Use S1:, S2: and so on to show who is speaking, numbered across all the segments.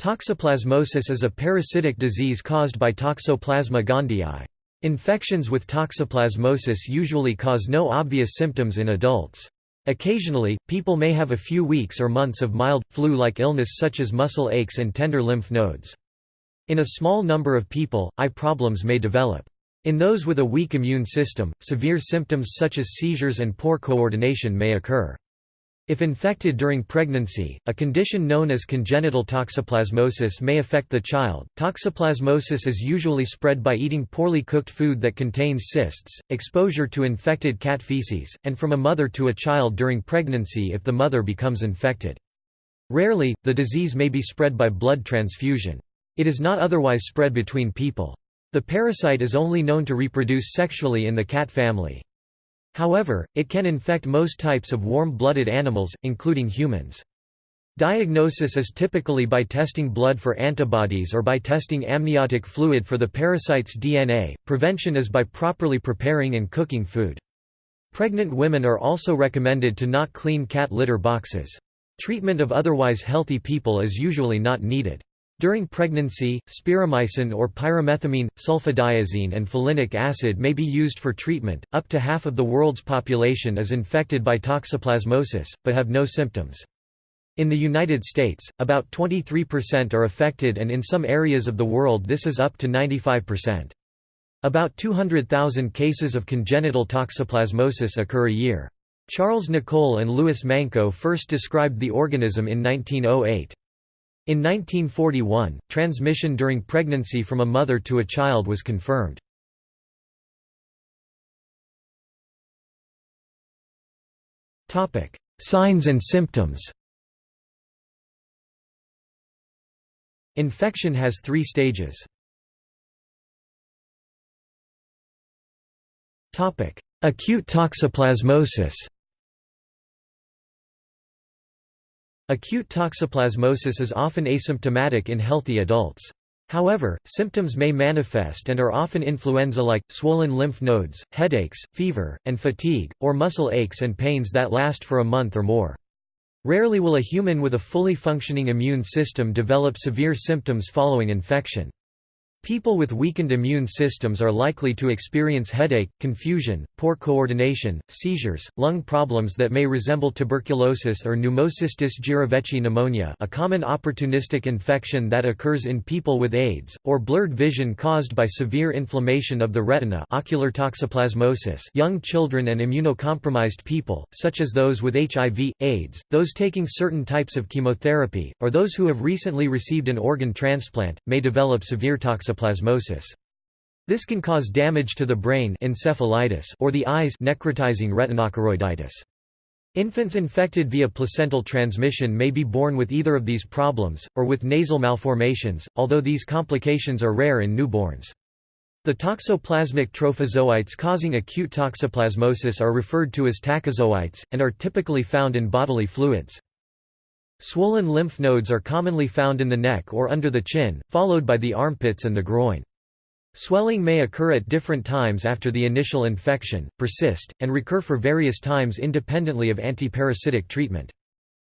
S1: Toxoplasmosis is a parasitic disease caused by Toxoplasma gondii. Infections with toxoplasmosis usually cause no obvious symptoms in adults. Occasionally, people may have a few weeks or months of mild, flu-like illness such as muscle aches and tender lymph nodes. In a small number of people, eye problems may develop. In those with a weak immune system, severe symptoms such as seizures and poor coordination may occur. If infected during pregnancy, a condition known as congenital toxoplasmosis may affect the child. Toxoplasmosis is usually spread by eating poorly cooked food that contains cysts, exposure to infected cat feces, and from a mother to a child during pregnancy if the mother becomes infected. Rarely, the disease may be spread by blood transfusion. It is not otherwise spread between people. The parasite is only known to reproduce sexually in the cat family. However, it can infect most types of warm-blooded animals, including humans. Diagnosis is typically by testing blood for antibodies or by testing amniotic fluid for the parasite's DNA. Prevention is by properly preparing and cooking food. Pregnant women are also recommended to not clean cat litter boxes. Treatment of otherwise healthy people is usually not needed. During pregnancy, spiramycin or pyrimethamine, sulfadiazine and folinic acid may be used for treatment. Up to half of the world's population is infected by toxoplasmosis, but have no symptoms. In the United States, about 23% are affected and in some areas of the world this is up to 95%. About 200,000 cases of congenital toxoplasmosis occur a year. Charles Nicolle and Louis Manceaux first described the organism in 1908. In 1941, transmission during pregnancy from a mother to a child was confirmed. Signs and symptoms Infection has three stages. Acute toxoplasmosis Acute toxoplasmosis is often asymptomatic in healthy adults. However, symptoms may manifest and are often influenza-like, swollen lymph nodes, headaches, fever, and fatigue, or muscle aches and pains that last for a month or more. Rarely will a human with a fully functioning immune system develop severe symptoms following infection. People with weakened immune systems are likely to experience headache, confusion, poor coordination, seizures, lung problems that may resemble tuberculosis or pneumocystis jirovecii pneumonia a common opportunistic infection that occurs in people with AIDS, or blurred vision caused by severe inflammation of the retina ocular toxoplasmosis. Young children and immunocompromised people, such as those with HIV, AIDS, those taking certain types of chemotherapy, or those who have recently received an organ transplant, may develop severe toxoplasmosis toxoplasmosis. This can cause damage to the brain encephalitis or the eyes necrotizing retinochoroiditis. Infants infected via placental transmission may be born with either of these problems, or with nasal malformations, although these complications are rare in newborns. The toxoplasmic trophozoites causing acute toxoplasmosis are referred to as tachyzoites, and are typically found in bodily fluids. Swollen lymph nodes are commonly found in the neck or under the chin, followed by the armpits and the groin. Swelling may occur at different times after the initial infection, persist, and recur for various times independently of antiparasitic treatment.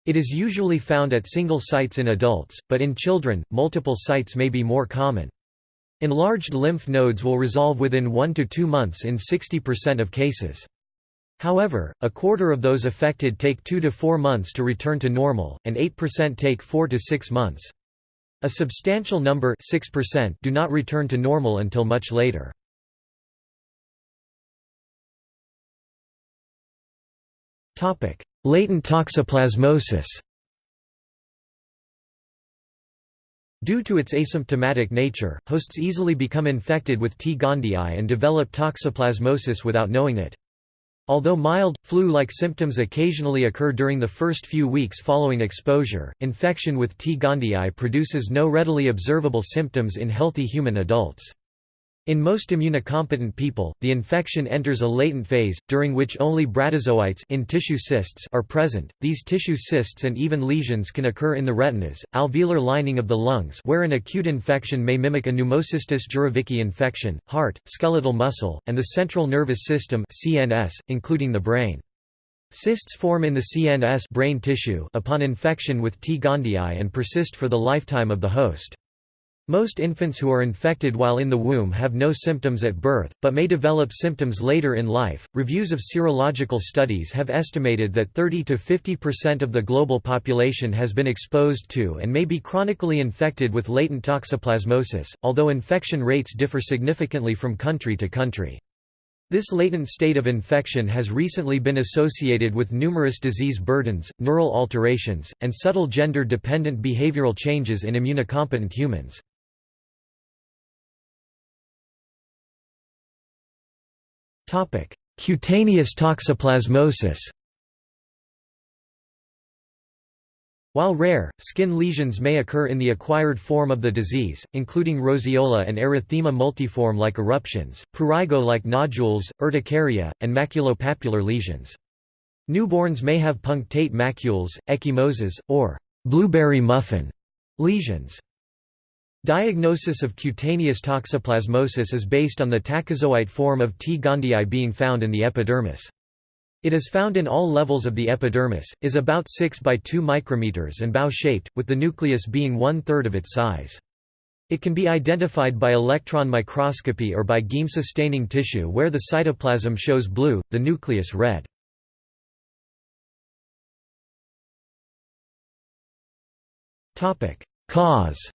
S1: It is usually found at single sites in adults, but in children, multiple sites may be more common. Enlarged lymph nodes will resolve within 1 to 2 months in 60% of cases. However, a quarter of those affected take 2 to 4 months to return to normal, and 8% take 4 to 6 months. A substantial number 6% do not return to normal until much later. Latent toxoplasmosis Due to its asymptomatic nature, hosts easily become infected with T. gondii and develop toxoplasmosis without knowing it. Although mild, flu-like symptoms occasionally occur during the first few weeks following exposure, infection with T. gondii produces no readily observable symptoms in healthy human adults. In most immunocompetent people, the infection enters a latent phase, during which only bradyzoites in tissue cysts are present. These tissue cysts and even lesions can occur in the retinas, alveolar lining of the lungs where an acute infection may mimic a pneumocystis jirovecii infection, heart, skeletal muscle, and the central nervous system CNS, including the brain. Cysts form in the CNS brain tissue upon infection with T. gondii and persist for the lifetime of the host. Most infants who are infected while in the womb have no symptoms at birth, but may develop symptoms later in life. Reviews of serological studies have estimated that 30 to 50% of the global population has been exposed to and may be chronically infected with latent toxoplasmosis, although infection rates differ significantly from country to country. This latent state of infection has recently been associated with numerous disease burdens, neural alterations, and subtle gender-dependent behavioral changes in immunocompetent humans. Cutaneous toxoplasmosis While rare, skin lesions may occur in the acquired form of the disease, including roseola and erythema multiforme like eruptions, prurigo like nodules, urticaria, and maculopapular lesions. Newborns may have punctate macules, ecchymoses, or blueberry muffin lesions. Diagnosis of cutaneous toxoplasmosis is based on the tachyzoite form of T. gondii being found in the epidermis. It is found in all levels of the epidermis, is about 6 by 2 micrometers and bow-shaped, with the nucleus being one-third of its size. It can be identified by electron microscopy or by Giemsa staining tissue where the cytoplasm shows blue, the nucleus red. Cause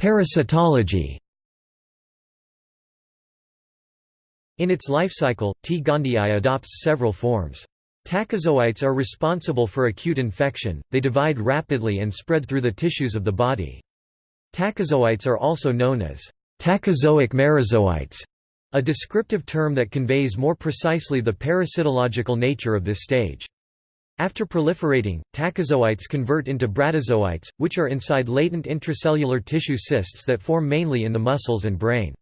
S1: Parasitology In its life cycle, T. gondii adopts several forms. Tachyzoites are responsible for acute infection, they divide rapidly and spread through the tissues of the body. Tachyzoites are also known as tachyzoic merozoites, a descriptive term that conveys more precisely the parasitological nature of this stage. After proliferating, tachyzoites convert into bradyzoites, which are inside latent intracellular tissue cysts that form mainly in the muscles and brain.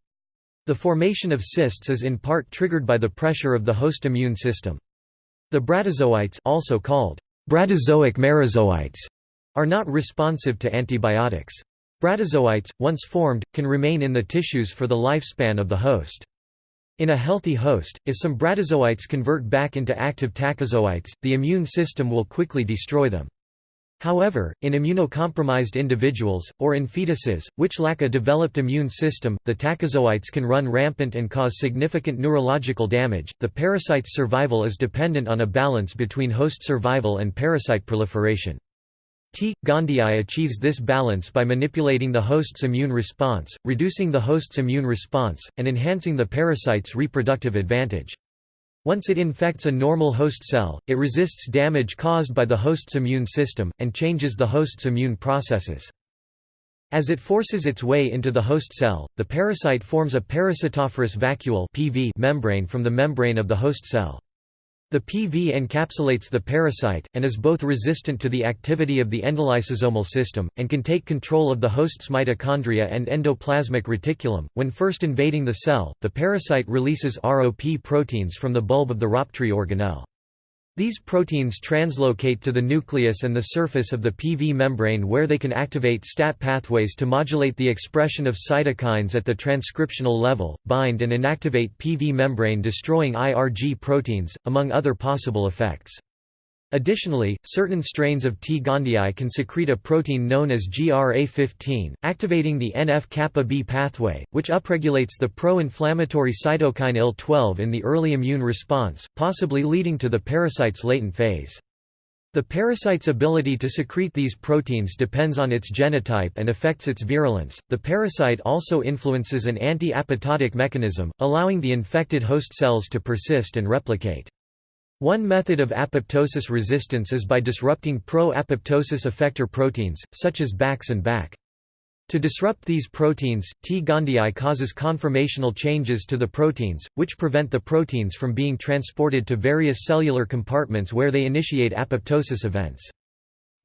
S1: The formation of cysts is in part triggered by the pressure of the host immune system. The bradyzoites also called bradyzoic merozoites are not responsive to antibiotics. Bradyzoites, once formed, can remain in the tissues for the lifespan of the host. In a healthy host, if some bradyzoites convert back into active tachyzoites, the immune system will quickly destroy them. However, in immunocompromised individuals, or in fetuses, which lack a developed immune system, the tachyzoites can run rampant and cause significant neurological damage. The parasite's survival is dependent on a balance between host survival and parasite proliferation. T. gondii achieves this balance by manipulating the host's immune response, reducing the host's immune response, and enhancing the parasite's reproductive advantage. Once it infects a normal host cell, it resists damage caused by the host's immune system, and changes the host's immune processes. As it forces its way into the host cell, the parasite forms a parasitophorous vacuole membrane from the membrane of the host cell. The PV encapsulates the parasite, and is both resistant to the activity of the endolysosomal system, and can take control of the host's mitochondria and endoplasmic reticulum. When first invading the cell, the parasite releases ROP proteins from the bulb of the rhoptry organelle. These proteins translocate to the nucleus and the surface of the PV membrane where they can activate STAT pathways to modulate the expression of cytokines at the transcriptional level, bind and inactivate PV membrane destroying IRG proteins, among other possible effects. Additionally, certain strains of T. gondii can secrete a protein known as GRA15, activating the NF-kappa B pathway, which upregulates the pro-inflammatory cytokine IL-12 in the early immune response, possibly leading to the parasite's latent phase. The parasite's ability to secrete these proteins depends on its genotype and affects its virulence. The parasite also influences an anti-apoptotic mechanism, allowing the infected host cells to persist and replicate. One method of apoptosis resistance is by disrupting pro-apoptosis effector proteins, such as BAX and BAK. To disrupt these proteins, T. gondii causes conformational changes to the proteins, which prevent the proteins from being transported to various cellular compartments where they initiate apoptosis events.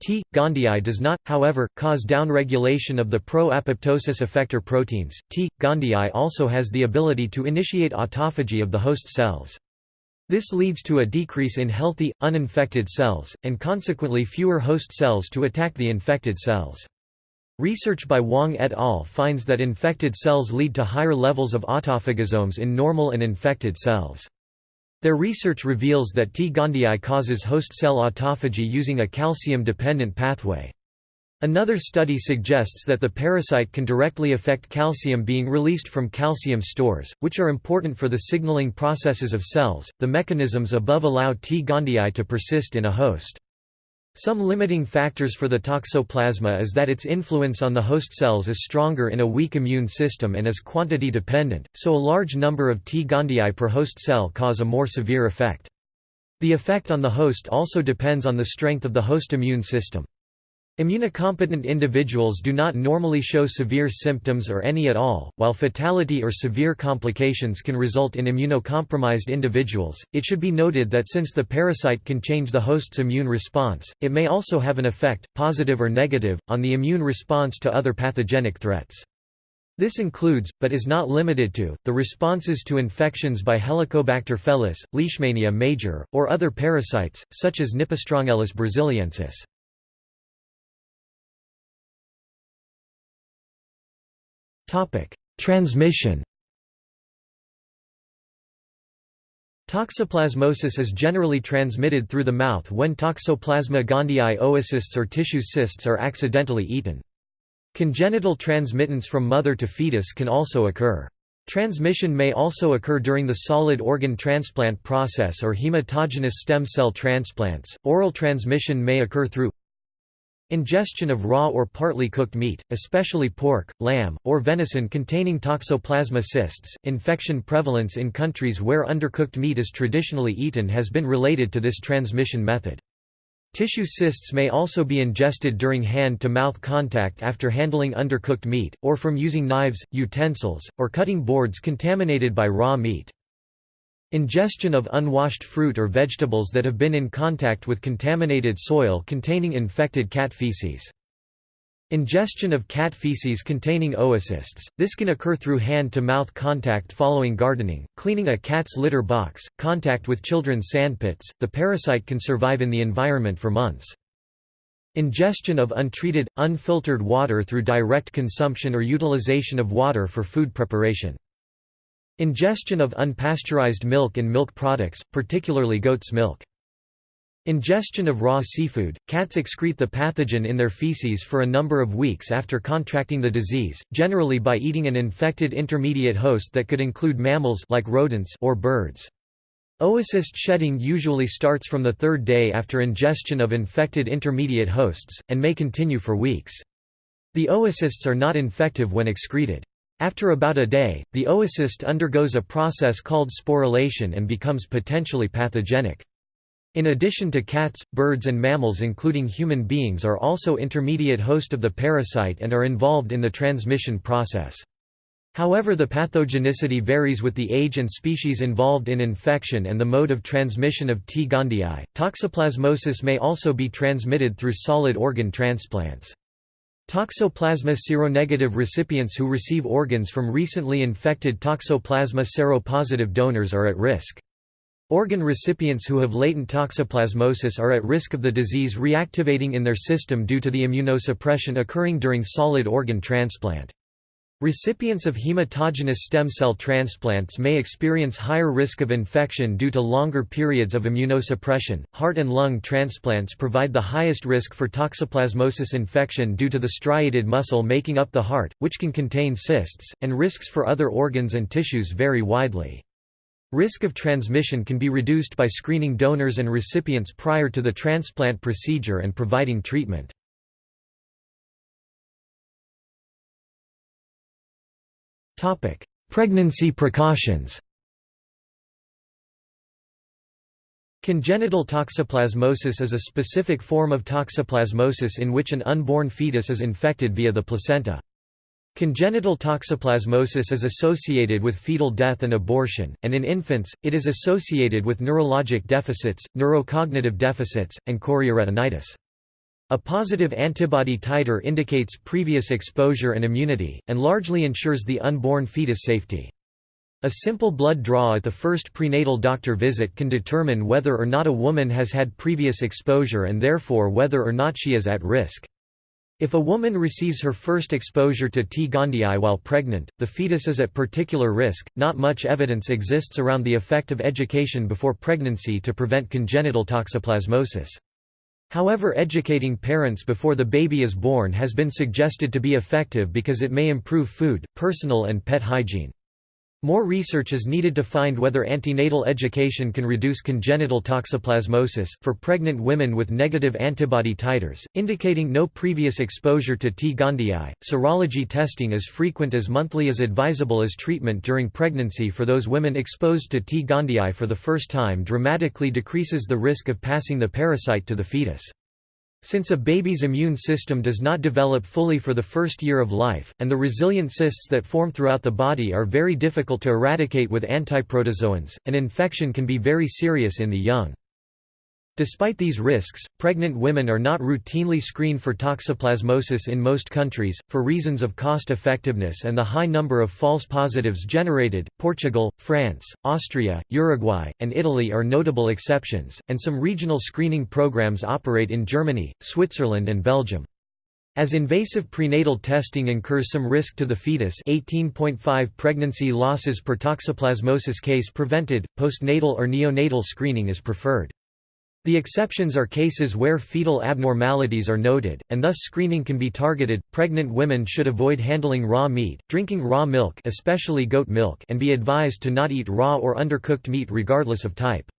S1: T. gondii does not, however, cause downregulation of the pro-apoptosis effector proteins. T. gondii also has the ability to initiate autophagy of the host cells. This leads to a decrease in healthy, uninfected cells, and consequently fewer host cells to attack the infected cells. Research by Wang et al. finds that infected cells lead to higher levels of autophagosomes in normal and infected cells. Their research reveals that T. gondii causes host cell autophagy using a calcium-dependent pathway. Another study suggests that the parasite can directly affect calcium being released from calcium stores, which are important for the signaling processes of cells. The mechanisms above allow T. gondii to persist in a host. Some limiting factors for the toxoplasma is that its influence on the host cells is stronger in a weak immune system and is quantity dependent, so a large number of T. gondii per host cell cause a more severe effect. The effect on the host also depends on the strength of the host immune system. Immunocompetent individuals do not normally show severe symptoms or any at all, while fatality or severe complications can result in immunocompromised individuals. It should be noted that since the parasite can change the host's immune response, it may also have an effect, positive or negative, on the immune response to other pathogenic threats. This includes, but is not limited to, the responses to infections by Helicobacter felis, Leishmania major, or other parasites, such as Nippostrongylus brasiliensis. Transmission Toxoplasmosis is generally transmitted through the mouth when Toxoplasma gondii oocysts or tissue cysts are accidentally eaten. Congenital transmittance from mother to fetus can also occur. Transmission may also occur during the solid organ transplant process or hematogenous stem cell transplants. Oral transmission may occur through Ingestion of raw or partly cooked meat, especially pork, lamb, or venison containing toxoplasma cysts. Infection prevalence in countries where undercooked meat is traditionally eaten has been related to this transmission method. Tissue cysts may also be ingested during hand-to-mouth contact after handling undercooked meat, or from using knives, utensils, or cutting boards contaminated by raw meat. Ingestion of unwashed fruit or vegetables that have been in contact with contaminated soil containing infected cat feces. Ingestion of cat feces containing oocysts. This can occur through hand-to-mouth contact following gardening, cleaning a cat's litter box, contact with children's sandpits. The parasite can survive in the environment for months. Ingestion of untreated, unfiltered water through direct consumption or utilization of water for food preparation. Ingestion of unpasteurized milk and milk products, particularly goat's milk. Ingestion of raw seafood – Cats excrete the pathogen in their feces for a number of weeks after contracting the disease, generally by eating an infected intermediate host that could include mammals like rodents or birds. Oocyst shedding usually starts from the third day after ingestion of infected intermediate hosts, and may continue for weeks. The oocysts are not infective when excreted. After about a day, the oocyst undergoes a process called sporulation and becomes potentially pathogenic. In addition to cats, birds and mammals including human beings are also intermediate host of the parasite and are involved in the transmission process. However the pathogenicity varies with the age and species involved in infection and the mode of transmission of T. gondii. Toxoplasmosis may also be transmitted through solid organ transplants. Toxoplasma seronegative recipients who receive organs from recently infected Toxoplasma seropositive donors are at risk. Organ recipients who have latent toxoplasmosis are at risk of the disease reactivating in their system due to the immunosuppression occurring during solid organ transplant. Recipients of hematogenous stem cell transplants may experience higher risk of infection due to longer periods of immunosuppression. Heart and lung transplants provide the highest risk for toxoplasmosis infection due to the striated muscle making up the heart, which can contain cysts, and risks for other organs and tissues vary widely. Risk of transmission can be reduced by screening donors and recipients prior to the transplant procedure and providing treatment. Pregnancy precautions Congenital toxoplasmosis is a specific form of toxoplasmosis in which an unborn fetus is infected via the placenta. Congenital toxoplasmosis is associated with fetal death and abortion, and in infants, it is associated with neurologic deficits, neurocognitive deficits, and chorioretinitis. A positive antibody titer indicates previous exposure and immunity, and largely ensures the unborn fetus safety. A simple blood draw at the first prenatal doctor visit can determine whether or not a woman has had previous exposure and therefore whether or not she is at risk. If a woman receives her first exposure to T. gondii while pregnant, the fetus is at particular risk. Not much evidence exists around the effect of education before pregnancy to prevent congenital toxoplasmosis. However educating parents before the baby is born has been suggested to be effective because it may improve food, personal and pet hygiene. More research is needed to find whether antenatal education can reduce congenital toxoplasmosis. For pregnant women with negative antibody titers, indicating no previous exposure to T. gondii, serology testing as frequent as monthly is advisable as treatment during pregnancy for those women exposed to T. gondii for the first time dramatically decreases the risk of passing the parasite to the fetus. Since a baby's immune system does not develop fully for the first year of life, and the resilient cysts that form throughout the body are very difficult to eradicate with antiprotozoans, an infection can be very serious in the young. Despite these risks, pregnant women are not routinely screened for toxoplasmosis in most countries, for reasons of cost effectiveness and the high number of false positives generated. Portugal, France, Austria, Uruguay, and Italy are notable exceptions, and some regional screening programs operate in Germany, Switzerland, and Belgium. As invasive prenatal testing incurs some risk to the fetus 18.5 pregnancy losses per toxoplasmosis case prevented, postnatal or neonatal screening is preferred. The exceptions are cases where fetal abnormalities are noted, and thus screening can be targeted. Pregnant women should avoid handling raw meat, drinking raw milk, especially goat milk, and be advised to not eat raw or undercooked meat regardless of type.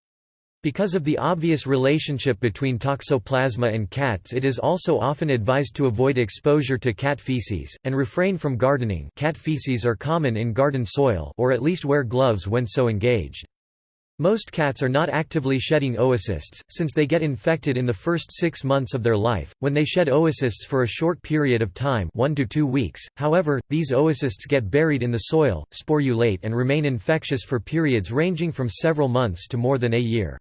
S1: Because of the obvious relationship between toxoplasma and cats it is also often advised to avoid exposure to cat feces, and refrain from gardening cat feces are common in garden soil or at least wear gloves when so engaged. Most cats are not actively shedding oocysts, since they get infected in the first six months of their life, when they shed oocysts for a short period of time one to two weeks, however, these oocysts get buried in the soil, sporulate and remain infectious for periods ranging from several months to more than a year.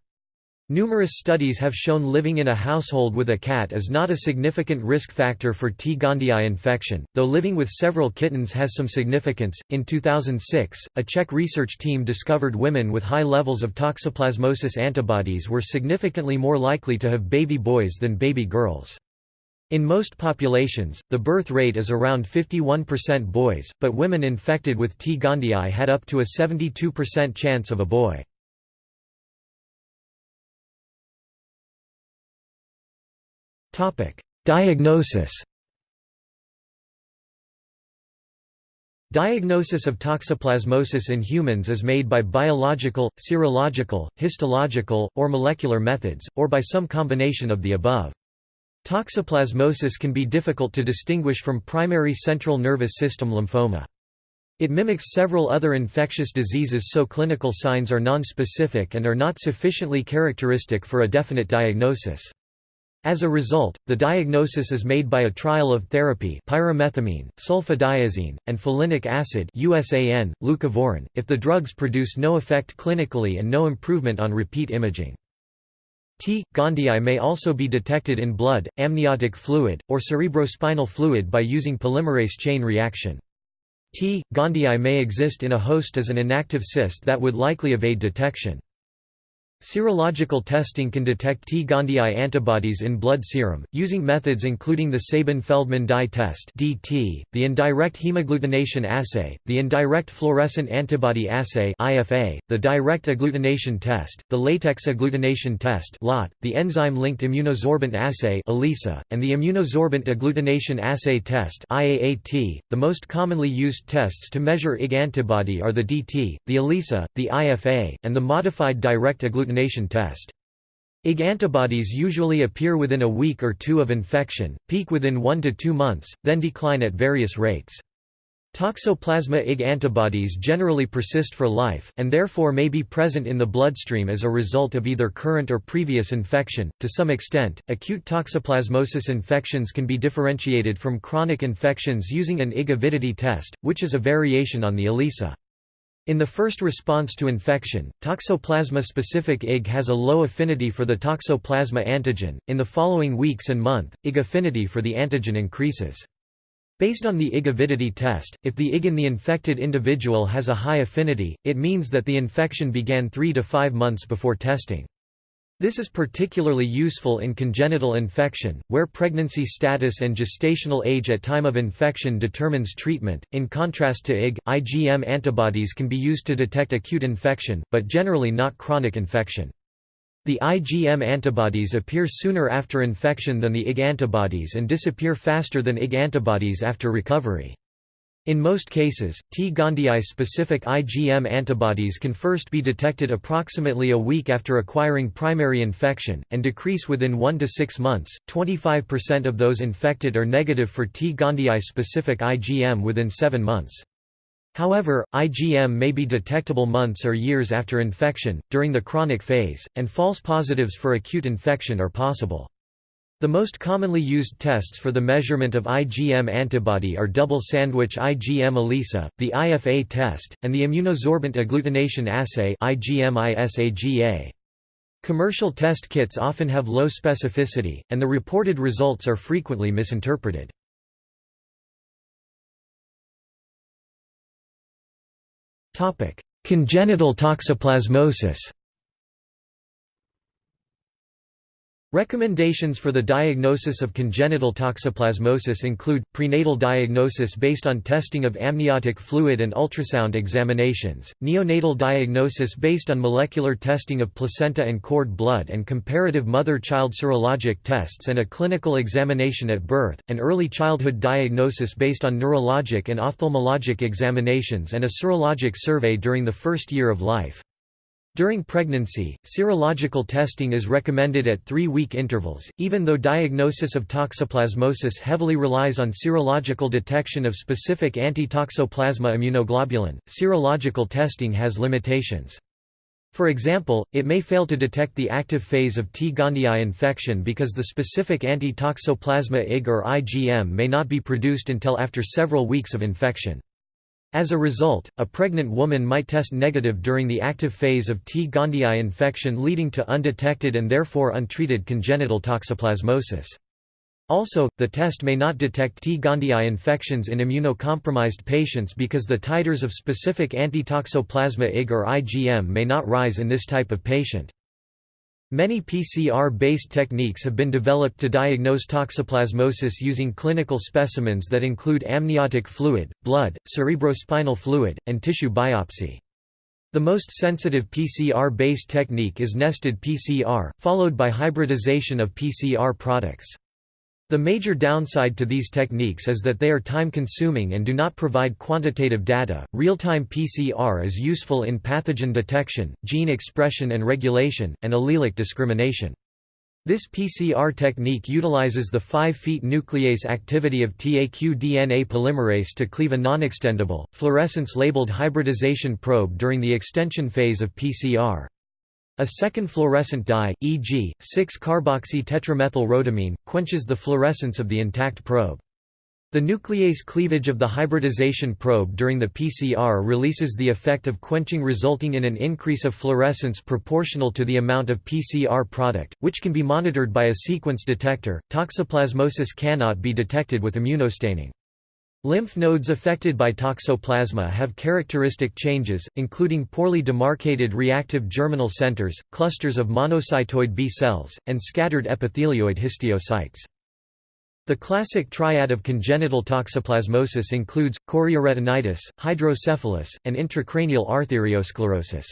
S1: Numerous studies have shown living in a household with a cat is not a significant risk factor for T. gondii infection, though living with several kittens has some significance. In 2006, a Czech research team discovered women with high levels of toxoplasmosis antibodies were significantly more likely to have baby boys than baby girls. In most populations, the birth rate is around 51% boys, but women infected with T. gondii had up to a 72% chance of a boy. Diagnosis Diagnosis of toxoplasmosis in humans is made by biological, serological, histological, or molecular methods, or by some combination of the above. Toxoplasmosis can be difficult to distinguish from primary central nervous system lymphoma. It mimics several other infectious diseases so clinical signs are nonspecific and are not sufficiently characteristic for a definite diagnosis. As a result, the diagnosis is made by a trial of therapy pyrimethamine, sulfadiazine, and folinic acid USAN, leucovorin, if the drugs produce no effect clinically and no improvement on repeat imaging. T. gondii may also be detected in blood, amniotic fluid, or cerebrospinal fluid by using polymerase chain reaction. T. gondii may exist in a host as an inactive cyst that would likely evade detection. Serological testing can detect T. gondii antibodies in blood serum, using methods including the Sabin-Feldman dye test (DT), the indirect hemagglutination assay, the indirect fluorescent antibody assay (IFA), the direct agglutination test, the latex agglutination test (LAT), the enzyme-linked immunosorbent assay (ELISA), and the immunosorbent agglutination assay test (IAAT). The most commonly used tests to measure Ig antibody are the DT, the ELISA, the IFA, and the modified direct agglutination test. Ig antibodies usually appear within a week or two of infection, peak within one to two months, then decline at various rates. Toxoplasma Ig antibodies generally persist for life, and therefore may be present in the bloodstream as a result of either current or previous infection. To some extent, acute toxoplasmosis infections can be differentiated from chronic infections using an Ig avidity test, which is a variation on the ELISA. In the first response to infection, toxoplasma-specific Ig has a low affinity for the toxoplasma antigen. In the following weeks and month, Ig affinity for the antigen increases. Based on the Ig avidity test, if the Ig in the infected individual has a high affinity, it means that the infection began 3 to 5 months before testing. This is particularly useful in congenital infection, where pregnancy status and gestational age at time of infection determines treatment. In contrast to IG, IgM antibodies can be used to detect acute infection, but generally not chronic infection. The IgM antibodies appear sooner after infection than the IG antibodies and disappear faster than IG antibodies after recovery. In most cases, T. gondii specific IgM antibodies can first be detected approximately a week after acquiring primary infection, and decrease within 1 to 6 months. 25% of those infected are negative for T. gondii specific IgM within 7 months. However, IgM may be detectable months or years after infection, during the chronic phase, and false positives for acute infection are possible. The most commonly used tests for the measurement of IgM antibody are double sandwich IgM ELISA, the IFA test, and the immunosorbent agglutination assay. Commercial test kits often have low specificity, and the reported results are frequently misinterpreted. Congenital toxoplasmosis. Recommendations for the diagnosis of congenital toxoplasmosis include, prenatal diagnosis based on testing of amniotic fluid and ultrasound examinations, neonatal diagnosis based on molecular testing of placenta and cord blood and comparative mother-child serologic tests and a clinical examination at birth, and early childhood diagnosis based on neurologic and ophthalmologic examinations and a serologic survey during the first year of life. During pregnancy, serological testing is recommended at three-week intervals, even though diagnosis of toxoplasmosis heavily relies on serological detection of specific anti-toxoplasma immunoglobulin. Serological testing has limitations. For example, it may fail to detect the active phase of T. gondii infection because the specific anti-toxoplasma IG or IgM may not be produced until after several weeks of infection. As a result, a pregnant woman might test negative during the active phase of T. gondii infection leading to undetected and therefore untreated congenital toxoplasmosis. Also, the test may not detect T. gondii infections in immunocompromised patients because the titers of specific antitoxoplasma IG or IgM may not rise in this type of patient. Many PCR-based techniques have been developed to diagnose toxoplasmosis using clinical specimens that include amniotic fluid, blood, cerebrospinal fluid, and tissue biopsy. The most sensitive PCR-based technique is nested PCR, followed by hybridization of PCR products. The major downside to these techniques is that they are time-consuming and do not provide quantitative data. Real-time PCR is useful in pathogen detection, gene expression and regulation, and allelic discrimination. This PCR technique utilizes the five feet nuclease activity of TAQ-DNA polymerase to cleave a non-extendable, fluorescence-labeled hybridization probe during the extension phase of PCR. A second fluorescent dye, e.g., 6-carboxy-tetramethylrhodamine, quenches the fluorescence of the intact probe. The nuclease cleavage of the hybridization probe during the PCR releases the effect of quenching resulting in an increase of fluorescence proportional to the amount of PCR product, which can be monitored by a sequence detector. Toxoplasmosis cannot be detected with immunostaining. Lymph nodes affected by toxoplasma have characteristic changes, including poorly demarcated reactive germinal centers, clusters of monocytoid B cells, and scattered epithelioid histiocytes. The classic triad of congenital toxoplasmosis includes, chorioretinitis, hydrocephalus, and intracranial arteriosclerosis.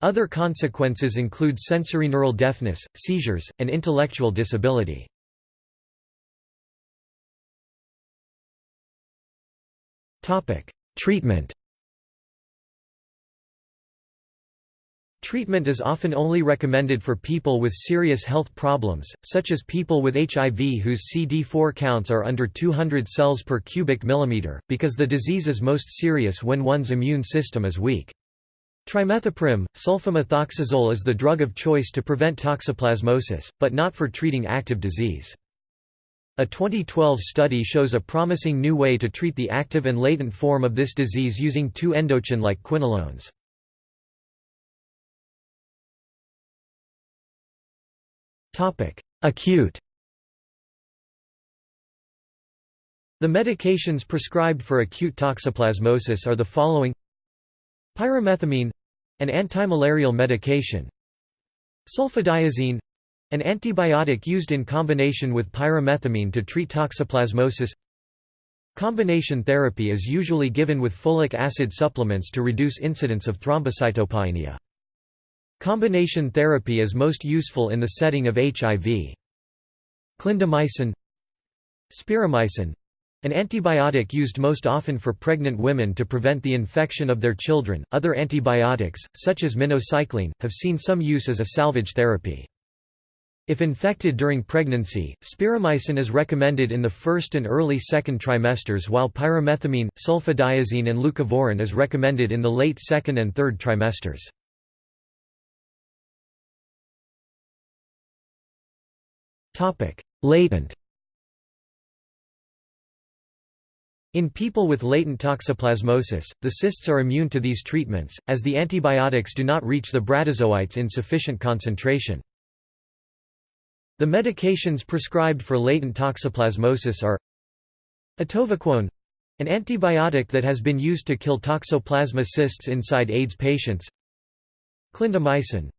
S1: Other consequences include sensorineural deafness, seizures, and intellectual disability. Treatment Treatment is often only recommended for people with serious health problems, such as people with HIV whose CD4 counts are under 200 cells per cubic millimeter, because the disease is most serious when one's immune system is weak. Trimethoprim, sulfamethoxazole is the drug of choice to prevent toxoplasmosis, but not for treating active disease. A 2012 study shows a promising new way to treat the active and latent form of this disease using two endochin-like quinolones. Acute. The medications prescribed for acute toxoplasmosis are the following. Pyrimethamine — an antimalarial medication. Sulfadiazine an antibiotic used in combination with pyrimethamine to treat toxoplasmosis Combination therapy is usually given with folic acid supplements to reduce incidence of thrombocytopenia. Combination therapy is most useful in the setting of HIV. Clindamycin Spiramycin an antibiotic used most often for pregnant women to prevent the infection of their children. Other antibiotics, such as minocycline, have seen some use as a salvage therapy. If infected during pregnancy, spiramycin is recommended in the first and early second trimesters while pyrimethamine, sulfadiazine and leucovorin is recommended in the late second and third trimesters. Latent In people with latent toxoplasmosis, the cysts are immune to these treatments, as the antibiotics do not reach the bradyzoites in sufficient concentration. The medications prescribed for latent toxoplasmosis are Atovaquone an antibiotic that has been used to kill toxoplasma cysts inside AIDS patients Clindamycin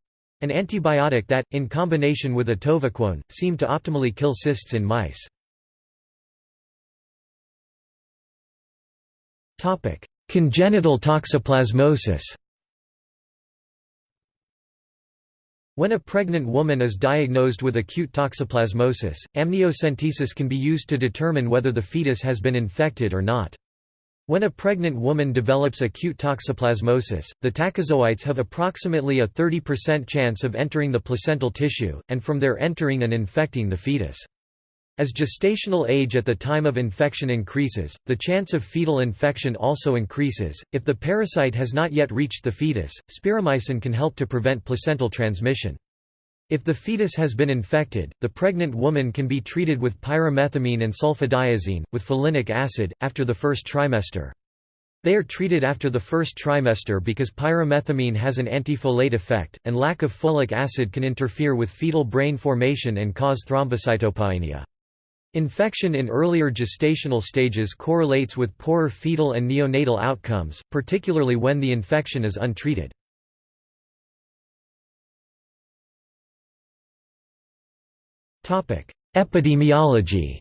S1: an antibiotic that, in combination with atovaquone, seemed to optimally kill cysts in mice. Congenital toxoplasmosis When a pregnant woman is diagnosed with acute toxoplasmosis, amniocentesis can be used to determine whether the fetus has been infected or not. When a pregnant woman develops acute toxoplasmosis, the tachyzoites have approximately a 30% chance of entering the placental tissue, and from there entering and infecting the fetus. As gestational age at the time of infection increases, the chance of fetal infection also increases. If the parasite has not yet reached the fetus, spiramycin can help to prevent placental transmission. If the fetus has been infected, the pregnant woman can be treated with pyrimethamine and sulfadiazine, with folinic acid, after the first trimester. They are treated after the first trimester because pyrimethamine has an antifolate effect, and lack of folic acid can interfere with fetal brain formation and cause thrombocytopenia. Infection in earlier gestational stages correlates with poorer fetal and neonatal outcomes, particularly when the infection is untreated. Epidemiology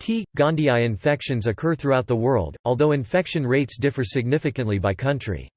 S1: T. gondii infections occur throughout the world, although infection rates differ significantly by country.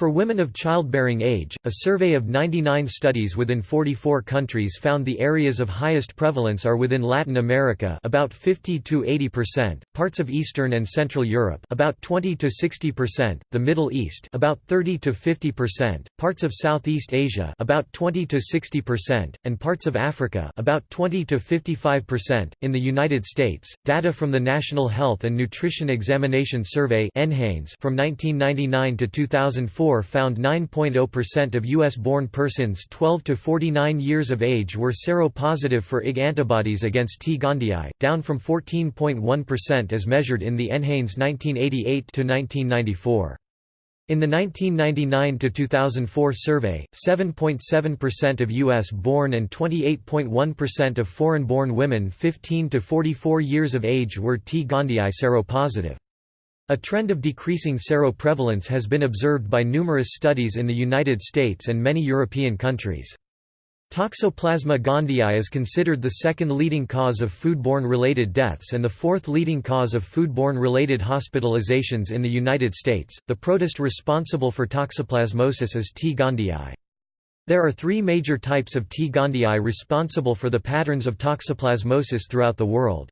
S1: For women of childbearing age, a survey of 99 studies within 44 countries found the areas of highest prevalence are within Latin America about 50 to 80%, parts of Eastern and Central Europe about 20 to 60%, the Middle East about 30 to 50%, parts of Southeast Asia about 20 to 60%, and parts of Africa about 20 to 55%. In the United States, data from the National Health and Nutrition Examination Survey from 1999 to 2004 found 9.0% of U.S.-born persons 12 to 49 years of age were seropositive for IG antibodies against T. gondii, down from 14.1% as measured in the NHANES 1988–1994. In the 1999–2004 survey, 7.7% of U.S.-born and 28.1% of foreign-born women 15 to 44 years of age were T. gondii seropositive. A trend of decreasing seroprevalence has been observed by numerous studies in the United States and many European countries. Toxoplasma gondii is considered the second leading cause of foodborne-related deaths and the fourth leading cause of foodborne-related hospitalizations in the United States. The protist responsible for toxoplasmosis is T. gondii. There are three major types of T. gondii responsible for the patterns of toxoplasmosis throughout the world.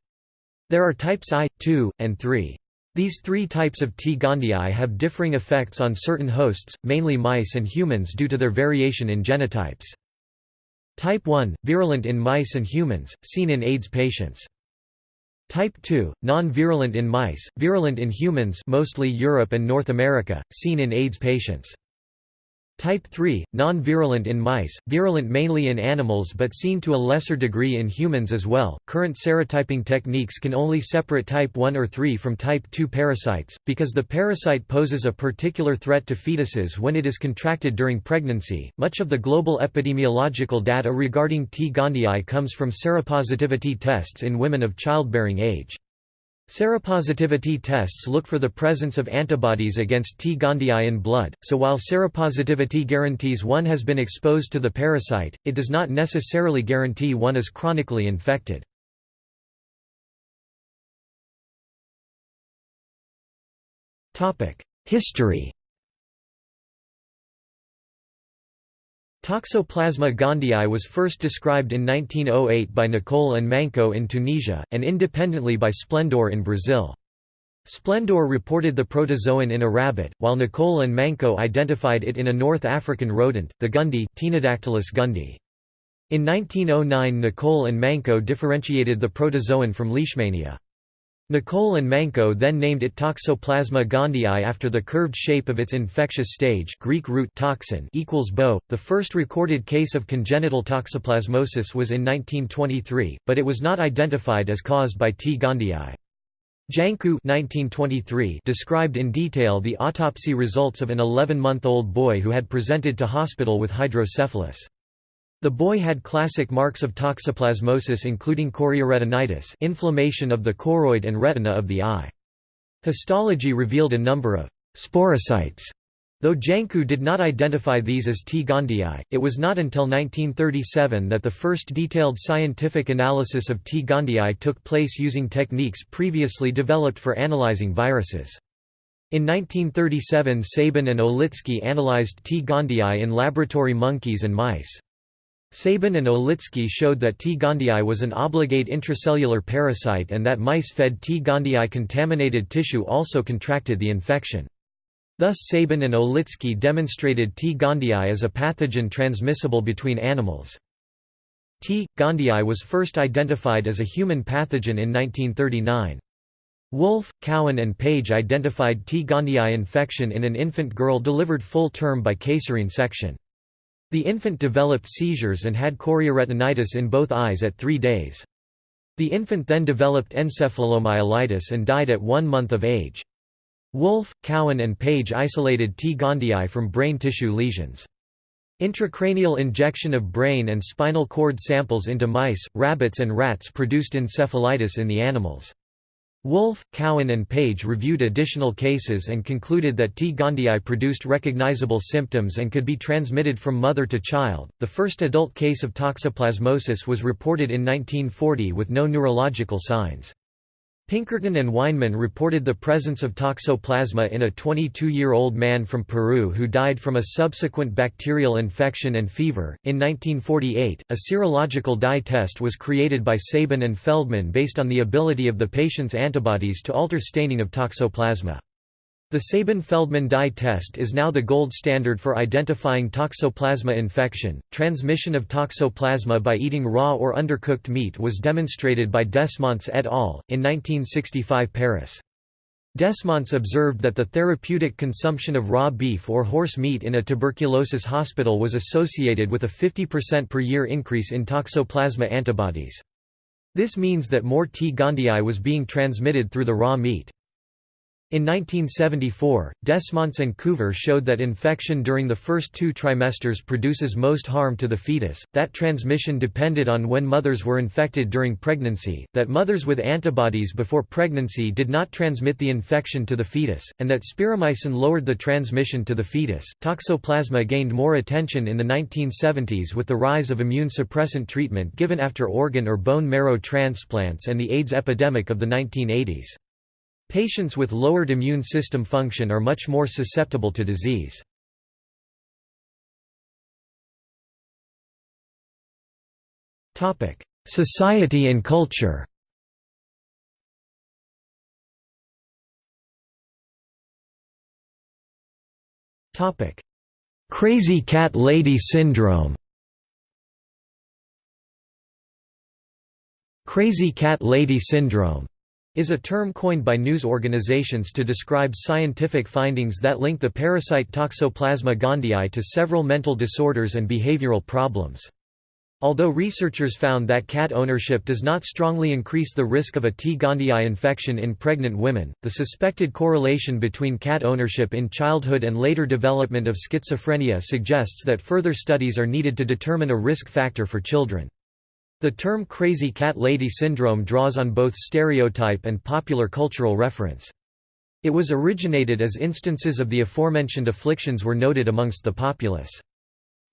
S1: There are types I, II, and III. These three types of T. gondii have differing effects on certain hosts, mainly mice and humans due to their variation in genotypes. Type 1, virulent in mice and humans, seen in AIDS patients. Type 2, non-virulent in mice, virulent in humans mostly Europe and North America, seen in AIDS patients. Type 3, non-virulent in mice, virulent mainly in animals but seen to a lesser degree in humans as well. Current serotyping techniques can only separate type 1 or 3 from type 2 parasites, because the parasite poses a particular threat to fetuses when it is contracted during pregnancy. Much of the global epidemiological data regarding T. gondii comes from seropositivity tests in women of childbearing age. Seropositivity tests look for the presence of antibodies against T. gondii in blood, so while seropositivity guarantees one has been exposed to the parasite, it does not necessarily guarantee one is chronically infected. History Toxoplasma gondii was first described in 1908 by Nicolle and Manceaux in Tunisia, and independently by Splendore in Brazil. Splendore reported the protozoan in a rabbit, while Nicolle and Manceaux identified it in a North African rodent, the gundi Ctenodactylus gundi. In 1909 Nicolle and Manceaux differentiated the protozoan from Leishmania. Nicolle and Manceaux then named it Toxoplasma gondii after the curved shape of its infectious stage Greek root toxin equals bo. The first recorded case of congenital toxoplasmosis was in 1923, but it was not identified as caused by T. gondii. Janku 1923 described in detail the autopsy results of an 11-month-old boy who had presented to hospital with hydrocephalus. The boy had classic marks of toxoplasmosis including chorioretinitis inflammation of the choroid and retina of the eye. Histology revealed a number of «sporocytes», Though Janku did not identify these as T. gondii, it was not until 1937 that the first detailed scientific analysis of T. gondii took place using techniques previously developed for analyzing viruses. In 1937 Sabin and Olitsky analyzed T. gondii in laboratory monkeys and mice. Sabin and Olitsky showed that T. gondii was an obligate intracellular parasite and that mice fed T. gondii contaminated tissue also contracted the infection. Thus Sabin and Olitsky demonstrated T. gondii as a pathogen transmissible between animals. T. gondii was first identified as a human pathogen in 1939. Wolf, Cowan and Page identified T. gondii infection in an infant girl delivered full term by caesarean section. The infant developed seizures and had chorioretinitis in both eyes at three days. The infant then developed encephalomyelitis and died at one month of age. Wolf, Cowan and Page isolated T. gondii from brain tissue lesions. Intracranial injection of brain and spinal cord samples into mice, rabbits and rats produced encephalitis in the animals. Wolf, Cowan and Page reviewed additional cases and concluded that T. gondii produced recognizable symptoms and could be transmitted from mother to child. The first adult case of toxoplasmosis was reported in 1940 with no neurological signs. Pinkerton and Weinman reported the presence of toxoplasma in a 22-year-old man from Peru who died from a subsequent bacterial infection and fever. In 1948, a serological dye test was created by Sabin and Feldman based on the ability of the patient's antibodies to alter staining of toxoplasma. The Sabin-Feldman dye test is now the gold standard for identifying toxoplasma infection. Transmission of toxoplasma by eating raw or undercooked meat was demonstrated by Desmonts et al. in 1965 Paris. Desmonts observed that the therapeutic consumption of raw beef or horse meat in a tuberculosis hospital was associated with a 50% per year increase in toxoplasma antibodies. This means that more T. gondii was being transmitted through the raw meat. In 1974, Desmonts and Couvreur showed that infection during the first two trimesters produces most harm to the fetus, that transmission depended on when mothers were infected during pregnancy, that mothers with antibodies before pregnancy did not transmit the infection to the fetus, and that spiramycin lowered the transmission to the fetus. Toxoplasma gained more attention in the 1970s with the rise of immune suppressant treatment given after organ or bone marrow transplants and the AIDS epidemic of the 1980s. Patients with lowered immune system function are much more susceptible to disease. Society and culture Crazy cat lady syndrome Crazy cat lady syndrome is a term coined by news organizations to describe scientific findings that link the parasite Toxoplasma gondii to several mental disorders and behavioral problems. Although researchers found that cat ownership does not strongly increase the risk of a T. gondii infection in pregnant women, the suspected correlation between cat ownership in childhood and later development of schizophrenia suggests that further studies are needed to determine a risk factor for children. The term crazy cat lady syndrome draws on both stereotype and popular cultural reference. It was originated as instances of the aforementioned afflictions were noted amongst the populace.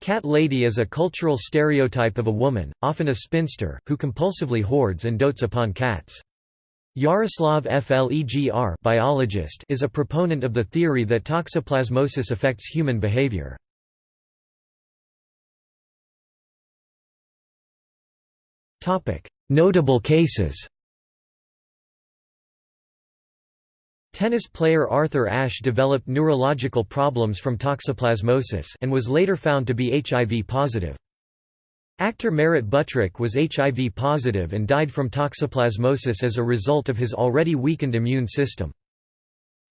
S1: Cat lady is a cultural stereotype of a woman, often a spinster, who compulsively hoards and dotes upon cats. Jaroslav Flegr biologist is a proponent of the theory that toxoplasmosis affects human behavior. Notable cases Tennis player Arthur Ashe developed neurological problems from toxoplasmosis and was later found to be HIV positive. Actor Merritt Buttrick was HIV positive and died from toxoplasmosis as a result of his already weakened immune system.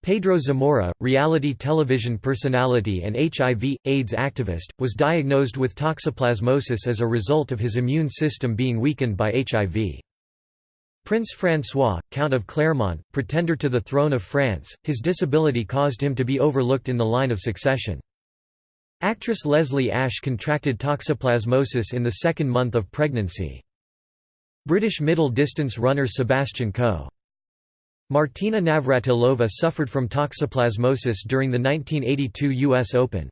S1: Pedro Zamora, reality television personality and HIV, AIDS activist, was diagnosed with toxoplasmosis as a result of his immune system being weakened by HIV. Prince François, Count of Clermont, pretender to the throne of France, his disability caused him to be overlooked in the line of succession. Actress Leslie Ash contracted toxoplasmosis in the second month of pregnancy. British middle-distance runner Sebastian Coe. Martina Navratilova suffered from toxoplasmosis during the 1982 U.S. Open.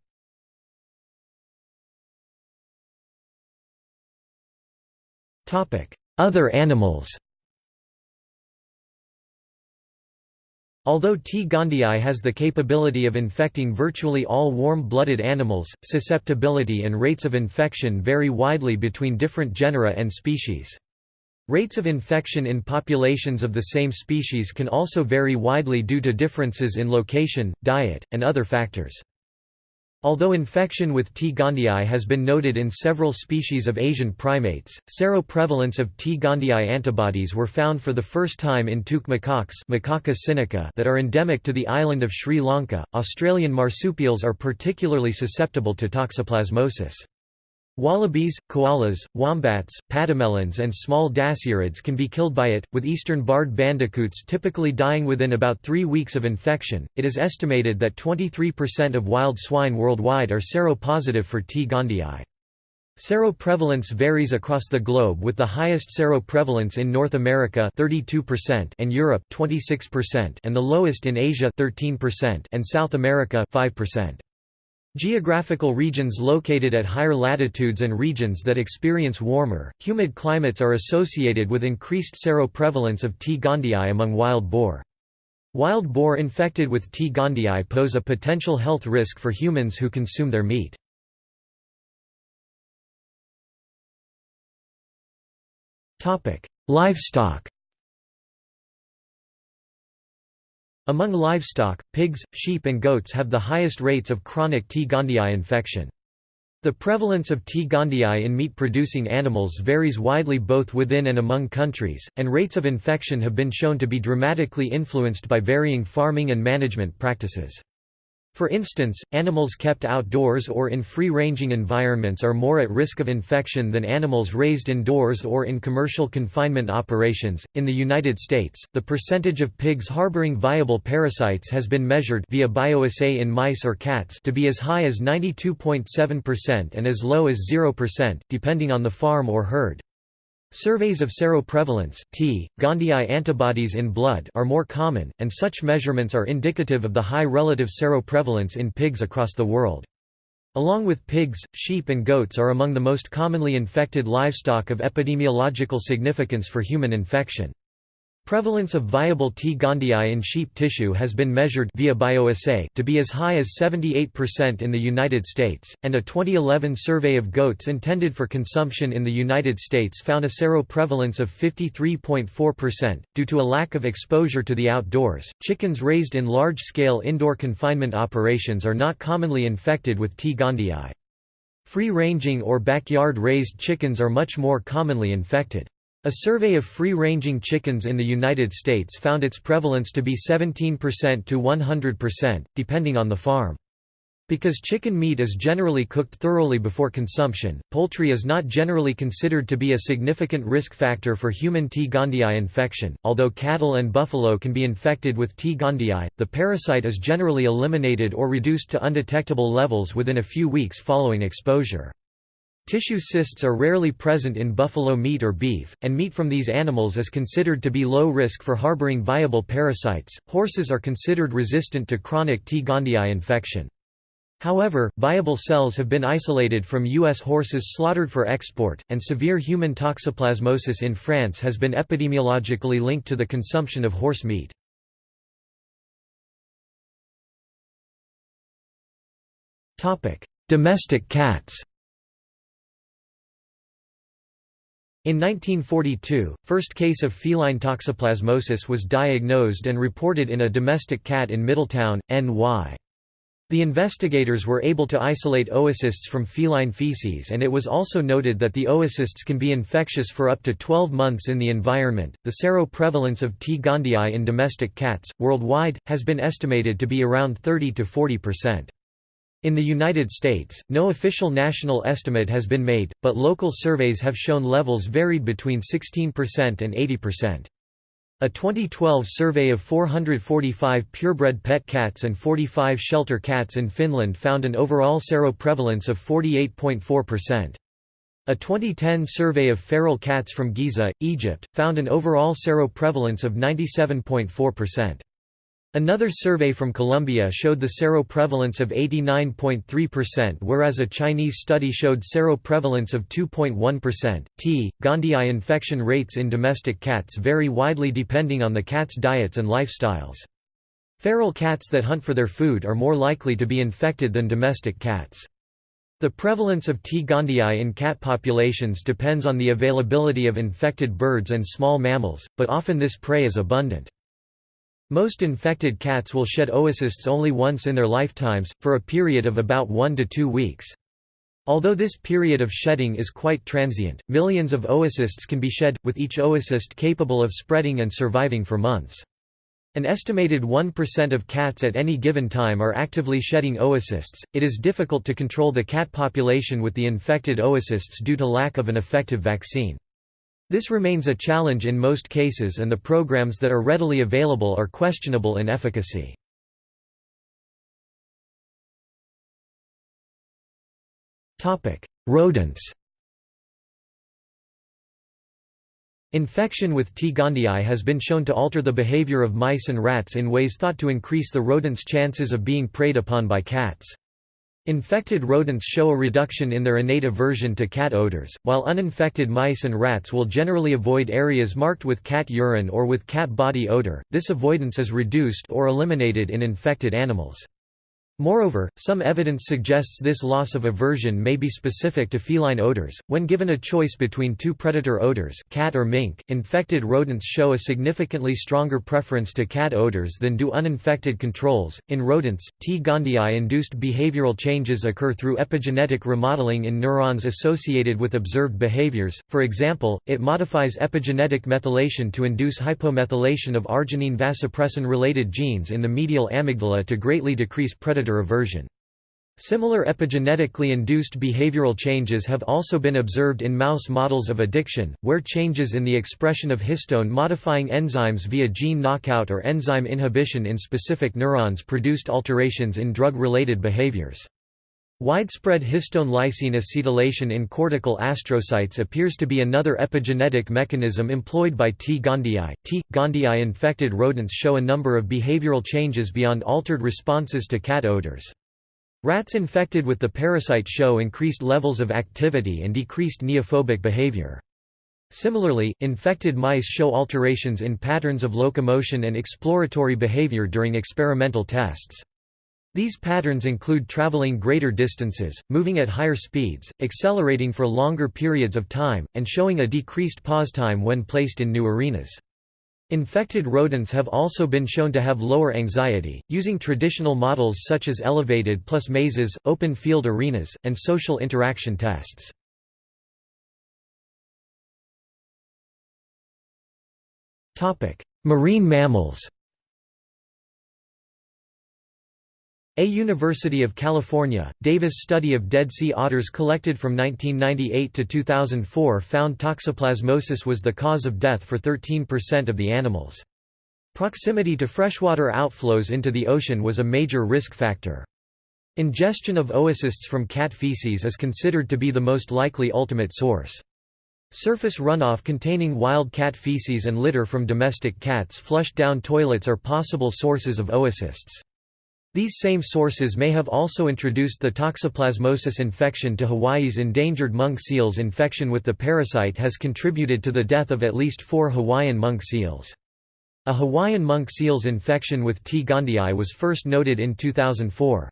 S1: Other animals Although T. gondii has the capability of infecting virtually all warm-blooded animals, susceptibility and rates of infection vary widely between different genera and species. Rates of infection in populations of the same species can also vary widely due to differences in location, diet, and other factors. Although infection with T. gondii has been noted in several species of Asian primates, seroprevalence of T. gondii antibodies were found for the first time in toque macaques Macaca that are endemic to the island of Sri Lanka. Australian marsupials are particularly susceptible to toxoplasmosis. Wallabies, koalas, wombats, pademelons and small dasyurids can be killed by it, with eastern barred bandicoots typically dying within about three weeks of infection. It is estimated that 23% of wild swine worldwide are seropositive for T. gondii. Seroprevalence varies across the globe with the highest seroprevalence in North America 32% and Europe 26% and the lowest in Asia 13% and South America 5%. Geographical regions located at higher latitudes and regions that experience warmer, humid climates are associated with increased seroprevalence of T. gondii among wild boar. Wild boar infected with T. gondii pose a potential health risk for humans who consume their meat. Livestock Among livestock, pigs, sheep and goats have the highest rates of chronic T. gondii infection. The prevalence of T. gondii in meat-producing animals varies widely both within and among countries, and rates of infection have been shown to be dramatically influenced by varying farming and management practices. For instance, animals kept outdoors or in free-ranging environments are more at risk of infection than animals raised indoors or in commercial confinement operations. In the United States, the percentage of pigs harboring viable parasites has been measured via bioassay in mice or cats to be as high as 92.7% and as low as 0%, depending on the farm or herd. Surveys of seroprevalence T. gondii antibodies in blood are more common, and such measurements are indicative of the high relative seroprevalence in pigs across the world. Along with pigs, sheep and goats are among the most commonly infected livestock of epidemiological significance for human infection. Prevalence of viable T. gondii in sheep tissue has been measured via bioassay to be as high as 78% in the United States, and a 2011 survey of goats intended for consumption in the United States found a seroprevalence of 53.4%. Due to a lack of exposure to the outdoors, chickens raised in large-scale indoor confinement operations are not commonly infected with T. gondii. Free-ranging or backyard-raised chickens are much more commonly infected. A survey of free-ranging chickens in the United States found its prevalence to be 17% to 100%, depending on the farm. Because chicken meat is generally cooked thoroughly before consumption, poultry is not generally considered to be a significant risk factor for human T. gondii infection. Although cattle and buffalo can be infected with T. gondii, the parasite is generally eliminated or reduced to undetectable levels within a few weeks following exposure. Tissue cysts are rarely present in buffalo meat or beef, and meat from these animals is considered to be low risk for harboring viable parasites. Horses are considered resistant to chronic T. gondii infection. However, viable cells have been isolated from U.S. horses slaughtered for export, and severe human toxoplasmosis in France has been epidemiologically linked to the consumption of horse meat. Domestic cats In 1942, first case of feline toxoplasmosis was diagnosed and reported in a domestic cat in Middletown, NY. The investigators were able to isolate oocysts from feline feces and it was also noted that the oocysts can be infectious for up to 12 months in the environment. The seroprevalence of T. gondii in domestic cats, worldwide, has been estimated to be around 30 to 40 percent. In the United States, no official national estimate has been made, but local surveys have shown levels varied between 16% and 80%. A 2012 survey of 445 purebred pet cats and 45 shelter cats in Finland found an overall seroprevalence of 48.4%. A 2010 survey of feral cats from Giza, Egypt, found an overall seroprevalence of 97.4%. Another survey from Colombia showed the seroprevalence of 89.3% whereas a Chinese study showed seroprevalence of 2.1%. T. gondii infection rates in domestic cats vary widely depending on the cat's diets and lifestyles. Feral cats that hunt for their food are more likely to be infected than domestic cats. The prevalence of T. gondii in cat populations depends on the availability of infected birds and small mammals, but often this prey is abundant. Most infected cats will shed oocysts only once in their lifetimes, for a period of about one to two weeks. Although this period of shedding is quite transient, millions of oocysts can be shed, with each oocyst capable of spreading and surviving for months. An estimated 1% of cats at any given time are actively shedding oocysts. It is difficult to control the cat population with the infected oocysts due to lack of an effective vaccine. This remains a challenge in most cases and the programs that are readily available are questionable in efficacy. Rodents Infection with T. gondii has been shown to alter the behavior of mice and rats in ways thought to increase the rodents' chances of being preyed upon by cats. Infected rodents show a reduction in their innate aversion to cat odors, while uninfected mice and rats will generally avoid areas marked with cat urine or with cat body odor. This avoidance is reduced or eliminated in infected animals. Moreover, some evidence suggests this loss of aversion may be specific to feline odors. When given a choice between two predator odors, cat or mink, infected rodents show a significantly stronger preference to cat odors than do uninfected controls. In rodents, T. gondii induced behavioral changes occur through epigenetic remodeling in neurons associated with observed behaviors. For example, it modifies epigenetic methylation to induce hypomethylation of arginine vasopressin related genes in the medial amygdala to greatly decrease predator predator aversion. Similar epigenetically induced behavioral changes have also been observed in mouse models of addiction, where changes in the expression of histone-modifying enzymes via gene knockout or enzyme inhibition in specific neurons produced alterations in drug-related behaviors. Widespread histone lysine acetylation in cortical astrocytes appears to be another epigenetic mechanism employed by T. gondii. T. gondii infected rodents show a number of behavioral changes beyond altered responses to cat odors. Rats infected with the parasite show increased levels of activity and decreased neophobic behavior. Similarly, infected mice show alterations in patterns of locomotion and exploratory behavior during experimental tests. These patterns include traveling greater distances, moving at higher speeds, accelerating for longer periods of time, and showing a decreased pause time when placed in new arenas. Infected rodents have also been shown to have lower anxiety, using traditional models such as elevated plus mazes, open field arenas, and social interaction tests. Marine mammals A University of California, Davis study of Dead Sea otters collected from 1998 to 2004 found toxoplasmosis was the cause of death for 13% of the animals. Proximity to freshwater outflows into the ocean was a major risk factor. Ingestion of oocysts from cat feces is considered to be the most likely ultimate source. Surface runoff containing wild cat feces and litter from domestic cats flushed down toilets are possible sources of oocysts. These same sources may have also introduced the toxoplasmosis infection to Hawaii's endangered monk seals. Infection with the parasite has contributed to the death of at least four Hawaiian monk seals. A Hawaiian monk seal's infection with T. gondii was first noted in 2004.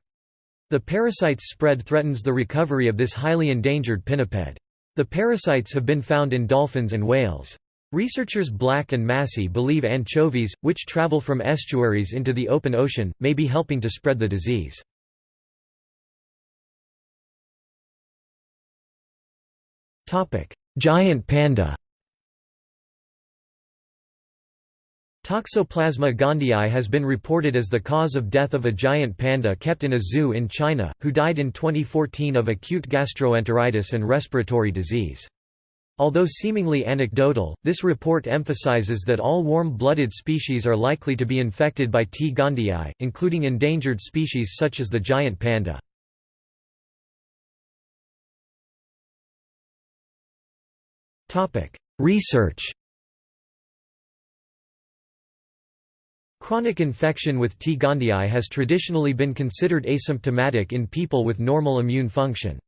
S1: The parasite's spread threatens the recovery of this highly endangered pinniped. The parasites have been found in dolphins and whales. Researchers Black and Massey believe anchovies, which travel from estuaries into the open ocean, may be helping to spread the disease. Giant panda Toxoplasma gondii has been reported as the cause of death of a giant panda kept in a zoo in China, who died in 2014 of acute gastroenteritis and respiratory disease. Although seemingly anecdotal, this report emphasizes that all warm-blooded species are likely to be infected by T. gondii, including endangered species such as the giant panda. Research Chronic infection with T. gondii has traditionally been considered asymptomatic in people with normal immune function.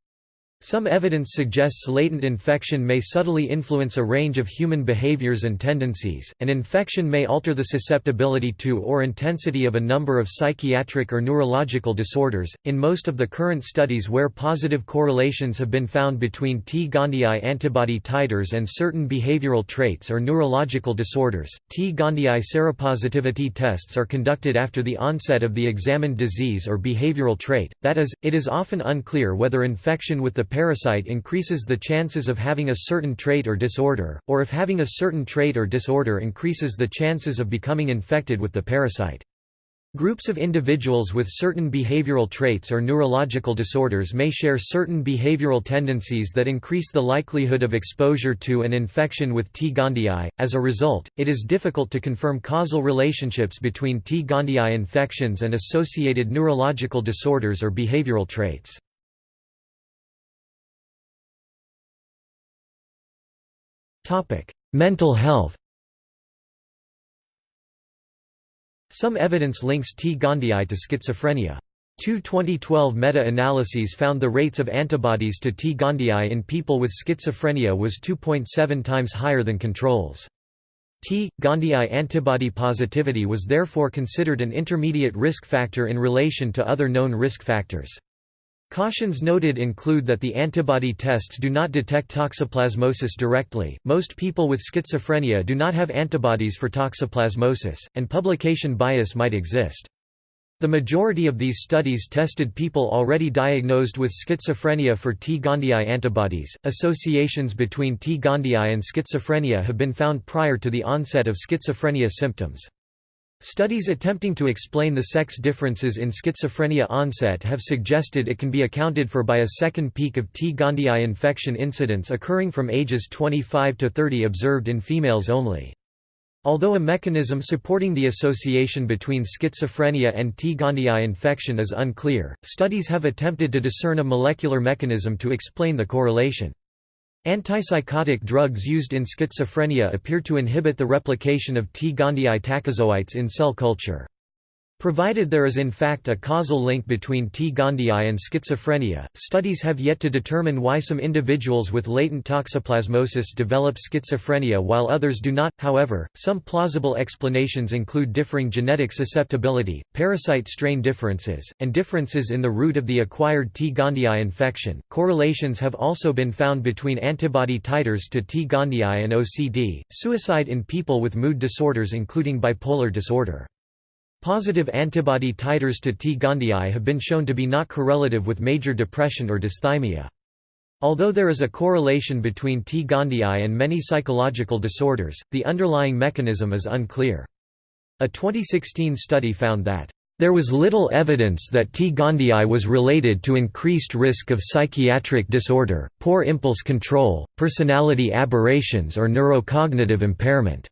S1: Some evidence suggests latent infection may subtly influence a range of human behaviors and tendencies, and infection may alter the susceptibility to or intensity of a number of psychiatric or neurological disorders. In most of the current studies where positive correlations have been found between T. gondii antibody titers and certain behavioral traits or neurological disorders, T. gondii seropositivity tests are conducted after the onset of the examined disease or behavioral trait, that is, it is often unclear whether infection with the parasite increases the chances of having a certain trait or disorder, or if having a certain trait or disorder increases the chances of becoming infected with the parasite. Groups of individuals with certain behavioral traits or neurological disorders may share certain behavioral tendencies that increase the likelihood of exposure to an infection with T. gondii. As a result, it is difficult to confirm causal relationships between T. gondii infections and associated neurological disorders or behavioral traits. Mental health Some evidence links T. gondii to schizophrenia. Two 2012 meta-analyses found the rates of antibodies to T. gondii in people with schizophrenia was 2.7 times higher than controls. T. gondii antibody positivity was therefore considered an intermediate risk factor in relation to other known risk factors. Cautions noted include that the antibody tests do not detect toxoplasmosis directly, most people with schizophrenia do not have antibodies for toxoplasmosis, and publication bias might exist. The majority of these studies tested people already diagnosed with schizophrenia for T. gondii antibodies. Associations between T. gondii and schizophrenia have been found prior to the onset of schizophrenia symptoms. Studies attempting to explain the sex differences in schizophrenia onset have suggested it can be accounted for by a second peak of T. gondii infection incidence occurring from ages 25 to 30 observed in females only. Although a mechanism supporting the association between schizophrenia and T. gondii infection is unclear, studies have attempted to discern a molecular mechanism to explain the correlation. Antipsychotic drugs used in schizophrenia appear to inhibit the replication of T. gondii tachyzoites in cell culture. Provided there is in fact a causal link between T. gondii and schizophrenia, studies have yet to determine why some individuals with latent toxoplasmosis develop schizophrenia while others do not. However, some plausible explanations include differing genetic susceptibility, parasite strain differences, and differences in the root of the acquired T. gondii infection. Correlations have also been found between antibody titers to T. gondii and OCD, suicide in people with mood disorders including bipolar disorder. Positive antibody titers to T. gondii have been shown to be not correlative with major depression or dysthymia. Although there is a correlation between T. gondii and many psychological disorders, the underlying mechanism is unclear. A 2016 study found that there was little evidence that T. gondii was related to increased risk of psychiatric disorder, poor impulse control, personality aberrations or neurocognitive impairment.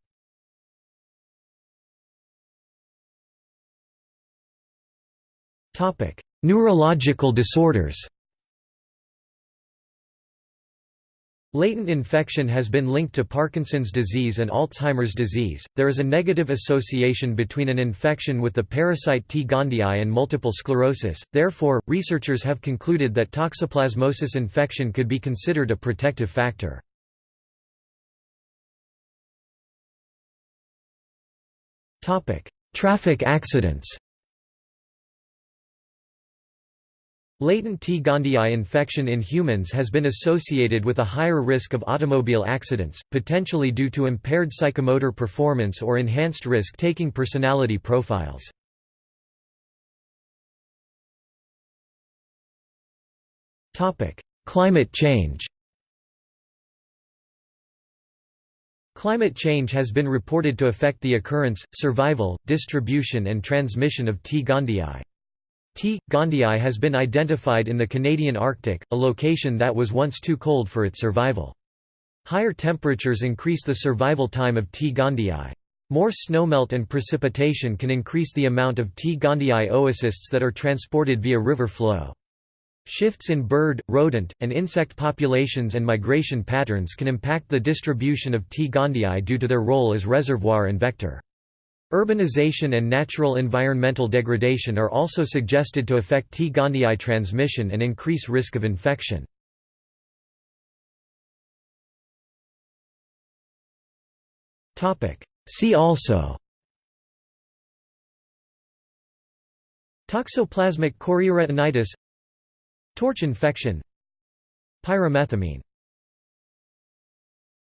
S1: Neurological disorders Latent infection has been linked to Parkinson's disease and Alzheimer's disease. There is a negative association between an infection with the parasite T. gondii and multiple sclerosis, therefore, researchers have concluded that toxoplasmosis infection could be considered a protective factor. Traffic accidents Latent T. gondii infection in humans has been associated with a higher risk of automobile accidents, potentially due to impaired psychomotor performance or enhanced risk-taking personality profiles. Climate change Climate change has been reported to affect the occurrence, survival, distribution and transmission of T. gondii. T. gondii has been identified in the Canadian Arctic, a location that was once too cold for its survival. Higher temperatures increase the survival time of T. gondii. More snowmelt and precipitation can increase the amount of T. gondii oocysts that are transported via river flow. Shifts in bird, rodent, and insect populations and migration patterns can impact the distribution of T. gondii due to their role as reservoir and vector. Urbanization and natural environmental degradation are also suggested to affect T. gondii transmission and increase risk of infection. See also Toxoplasmic chorioretinitis Torch infection Pyrimethamine